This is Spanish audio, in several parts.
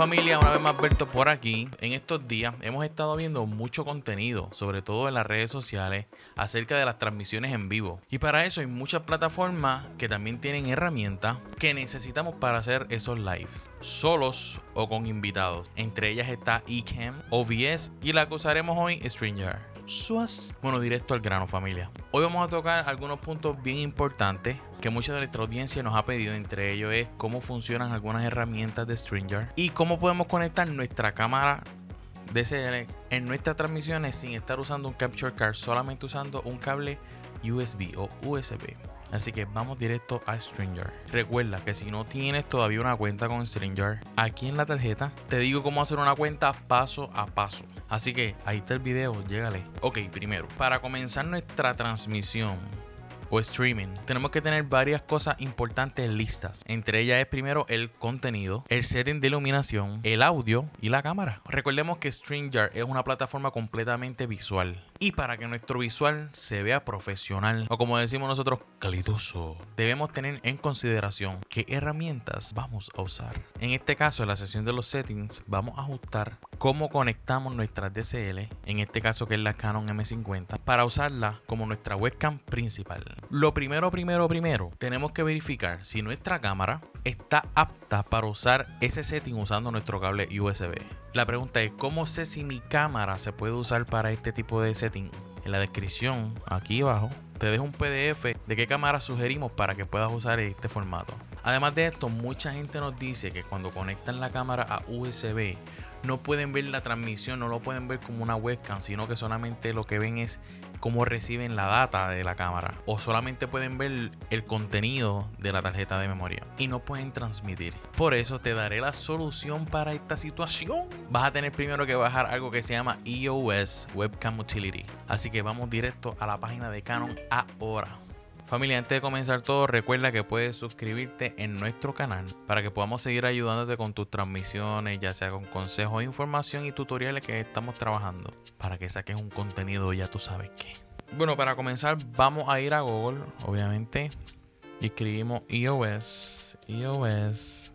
familia, una vez más Berto por aquí. En estos días hemos estado viendo mucho contenido, sobre todo en las redes sociales, acerca de las transmisiones en vivo. Y para eso hay muchas plataformas que también tienen herramientas que necesitamos para hacer esos lives, solos o con invitados. Entre ellas está eCam, OBS y la que usaremos hoy, StreamYard. Bueno, directo al grano familia. Hoy vamos a tocar algunos puntos bien importantes que mucha de nuestra audiencia nos ha pedido. Entre ellos es cómo funcionan algunas herramientas de StreamYard y cómo podemos conectar nuestra cámara DSLR en nuestras transmisiones sin estar usando un capture card, solamente usando un cable USB o USB. Así que vamos directo a StreamYard. Recuerda que si no tienes todavía una cuenta con StreamYard, aquí en la tarjeta te digo cómo hacer una cuenta paso a paso. Así que ahí está el video, llégale. Ok, primero, para comenzar nuestra transmisión o streaming, tenemos que tener varias cosas importantes listas. Entre ellas es primero el contenido, el setting de iluminación, el audio y la cámara. Recordemos que StreamYard es una plataforma completamente visual. Y para que nuestro visual se vea profesional, o como decimos nosotros, calidoso, debemos tener en consideración qué herramientas vamos a usar. En este caso, en la sesión de los settings, vamos a ajustar cómo conectamos nuestra DSL, en este caso que es la Canon M50, para usarla como nuestra webcam principal. Lo primero, primero, primero, tenemos que verificar si nuestra cámara está apta para usar ese setting usando nuestro cable USB. La pregunta es, ¿cómo sé si mi cámara se puede usar para este tipo de setting? En la descripción, aquí abajo, te dejo un PDF de qué cámara sugerimos para que puedas usar este formato. Además de esto, mucha gente nos dice que cuando conectan la cámara a USB no pueden ver la transmisión, no lo pueden ver como una webcam, sino que solamente lo que ven es cómo reciben la data de la cámara o solamente pueden ver el contenido de la tarjeta de memoria y no pueden transmitir. Por eso te daré la solución para esta situación. Vas a tener primero que bajar algo que se llama EOS Webcam Utility. Así que vamos directo a la página de Canon ahora. Familia, antes de comenzar todo, recuerda que puedes suscribirte en nuestro canal para que podamos seguir ayudándote con tus transmisiones, ya sea con consejos, información y tutoriales que estamos trabajando para que saques un contenido ya tú sabes qué. Bueno, para comenzar vamos a ir a Google, obviamente, y escribimos iOS, iOS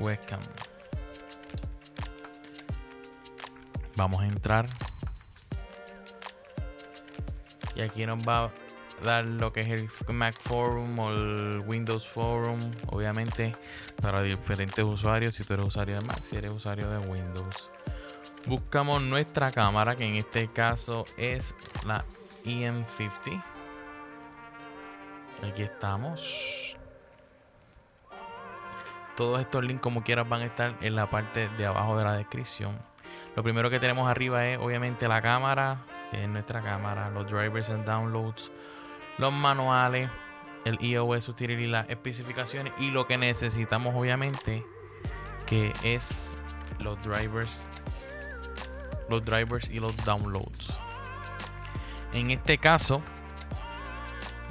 webcam. Vamos a entrar y aquí nos va a dar lo que es el Mac Forum o el Windows Forum, obviamente para diferentes usuarios. Si tú eres usuario de Mac, si eres usuario de Windows. Buscamos nuestra cámara, que en este caso es la EM50. Aquí estamos. Todos estos links como quieras van a estar en la parte de abajo de la descripción. Lo primero que tenemos arriba es obviamente la cámara, que es nuestra cámara, los drivers and downloads, los manuales, el iOS Utility, las especificaciones y lo que necesitamos obviamente que es los drivers los drivers y los downloads. En este caso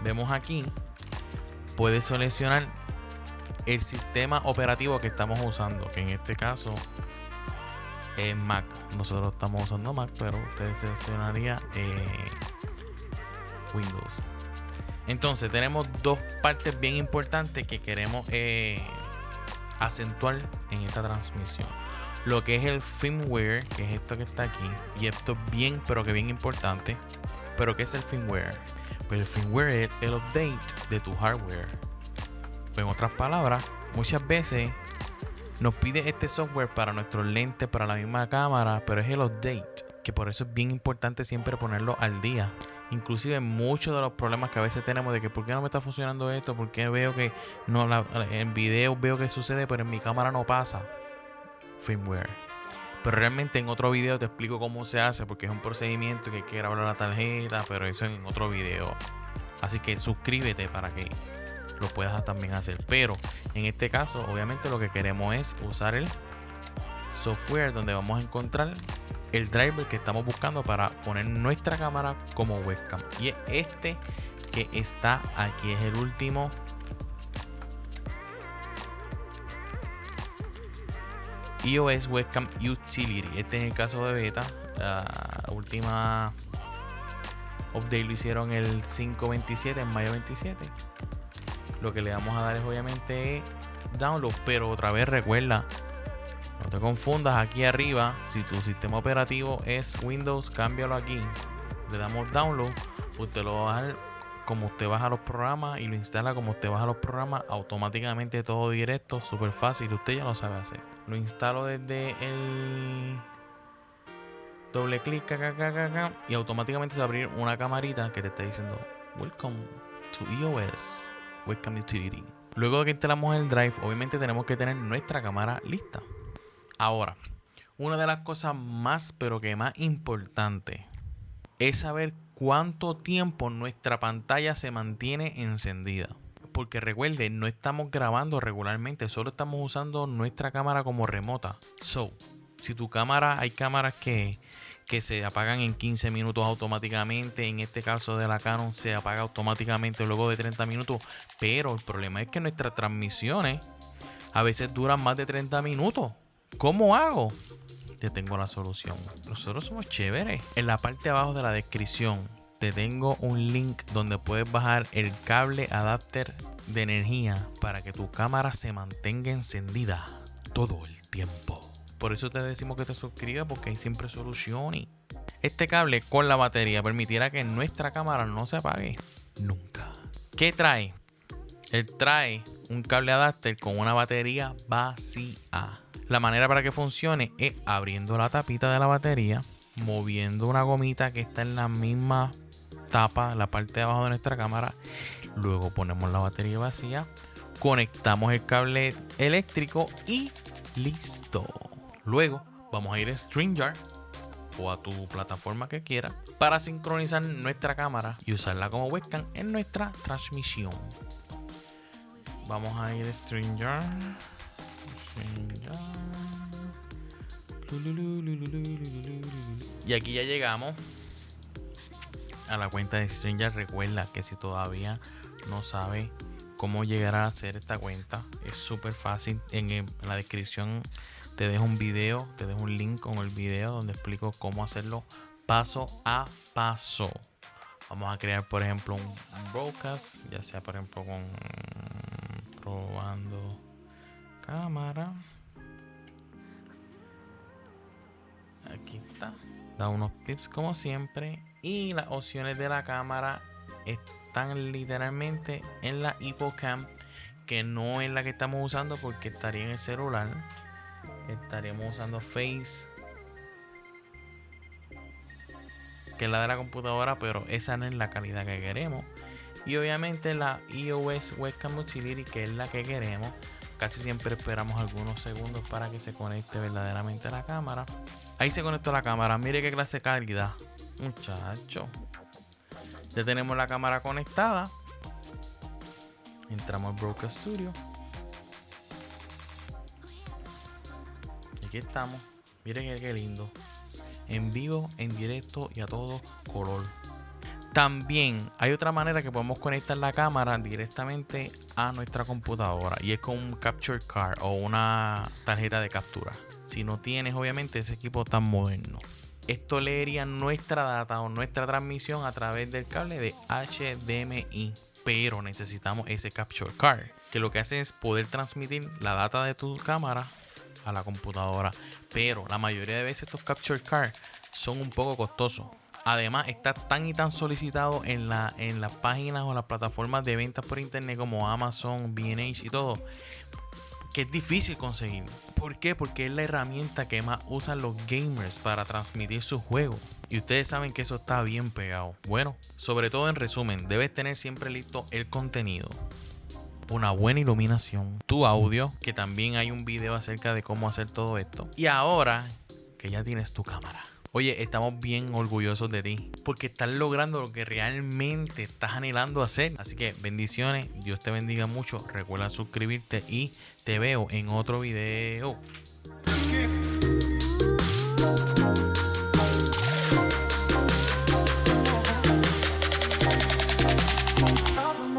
vemos aquí puedes seleccionar el sistema operativo que estamos usando que en este caso Mac nosotros estamos usando Mac, pero usted seleccionaría eh, Windows. Entonces tenemos dos partes bien importantes que queremos eh, acentuar en esta transmisión. Lo que es el firmware, que es esto que está aquí. Y esto es bien, pero que bien importante. Pero ¿qué es el firmware? Pues el firmware es el update de tu hardware. En otras palabras, muchas veces nos pide este software para nuestros lentes, para la misma cámara, pero es el update, que por eso es bien importante siempre ponerlo al día. Inclusive muchos de los problemas que a veces tenemos de que por qué no me está funcionando esto, por qué veo que no en video veo que sucede, pero en mi cámara no pasa. Firmware. Pero realmente en otro video te explico cómo se hace, porque es un procedimiento que hay que grabar la tarjeta, pero eso en otro video. Así que suscríbete para que lo puedas también hacer. Pero en este caso, obviamente lo que queremos es usar el software donde vamos a encontrar el driver que estamos buscando para poner nuestra cámara como webcam. Y es este que está aquí, es el último. iOS Webcam Utility. Este es el caso de beta. La última update lo hicieron el 527, en mayo 27 lo que le vamos a dar es obviamente download, pero otra vez recuerda, no te confundas aquí arriba, si tu sistema operativo es Windows, cámbialo aquí. Le damos download, usted lo va a bajar como usted baja los programas y lo instala como usted baja los programas, automáticamente todo directo, súper fácil, usted ya lo sabe hacer. Lo instalo desde el doble clic acá, y automáticamente se va a abrir una camarita que te está diciendo Welcome to iOS Webcam Utility. Luego de que instalamos el Drive, obviamente tenemos que tener nuestra cámara lista. Ahora, una de las cosas más, pero que más importante, es saber cuánto tiempo nuestra pantalla se mantiene encendida. Porque recuerde, no estamos grabando regularmente, solo estamos usando nuestra cámara como remota. So, si tu cámara, hay cámaras que que se apagan en 15 minutos automáticamente. En este caso de la Canon se apaga automáticamente luego de 30 minutos. Pero el problema es que nuestras transmisiones a veces duran más de 30 minutos. ¿Cómo hago? Te tengo la solución. Nosotros somos chéveres. En la parte de abajo de la descripción te tengo un link donde puedes bajar el cable adapter de energía para que tu cámara se mantenga encendida todo el tiempo. Por eso te decimos que te suscribas porque hay siempre soluciones. Este cable con la batería permitirá que nuestra cámara no se apague nunca. ¿Qué trae? Él trae un cable adapter con una batería vacía. La manera para que funcione es abriendo la tapita de la batería, moviendo una gomita que está en la misma tapa, la parte de abajo de nuestra cámara. Luego ponemos la batería vacía, conectamos el cable eléctrico y listo. Luego vamos a ir a StreamYard o a tu plataforma que quieras para sincronizar nuestra cámara y usarla como webcam en nuestra transmisión. Vamos a ir a StreamYard. Y aquí ya llegamos a la cuenta de StreamYard. Recuerda que si todavía no sabe cómo llegar a hacer esta cuenta, es súper fácil. En la descripción te dejo un video, te dejo un link con el video donde explico cómo hacerlo paso a paso. Vamos a crear, por ejemplo, un, broadcast, ya sea, por ejemplo, con probando cámara. Aquí está. Da unos clips como siempre. Y las opciones de la cámara están literalmente en la HippoCam, que no es la que estamos usando porque estaría en el celular estaremos usando Face que es la de la computadora pero esa no es la calidad que queremos. Y obviamente la iOS Webcam Utility que es la que queremos. Casi siempre esperamos algunos segundos para que se conecte verdaderamente la cámara. Ahí se conectó la cámara. Mire qué clase de calidad. Muchacho. Ya tenemos la cámara conectada. Entramos al Broker Studio estamos. Miren qué lindo. En vivo, en directo y a todo color. También hay otra manera que podemos conectar la cámara directamente a nuestra computadora y es con un capture card o una tarjeta de captura. Si no tienes obviamente ese equipo tan moderno. Esto leería nuestra data o nuestra transmisión a través del cable de HDMI. Pero necesitamos ese capture card que lo que hace es poder transmitir la data de tu cámara a la computadora. Pero la mayoría de veces estos capture cards son un poco costosos. Además, está tan y tan solicitado en, la, en las páginas o las plataformas de ventas por internet como Amazon, BH y todo, que es difícil conseguir. ¿Por qué? Porque es la herramienta que más usan los gamers para transmitir sus juegos. Y ustedes saben que eso está bien pegado. Bueno, sobre todo en resumen, debes tener siempre listo el contenido una buena iluminación, tu audio, que también hay un video acerca de cómo hacer todo esto. Y ahora que ya tienes tu cámara. Oye, estamos bien orgullosos de ti porque estás logrando lo que realmente estás anhelando hacer. Así que bendiciones, Dios te bendiga mucho. Recuerda suscribirte y te veo en otro video.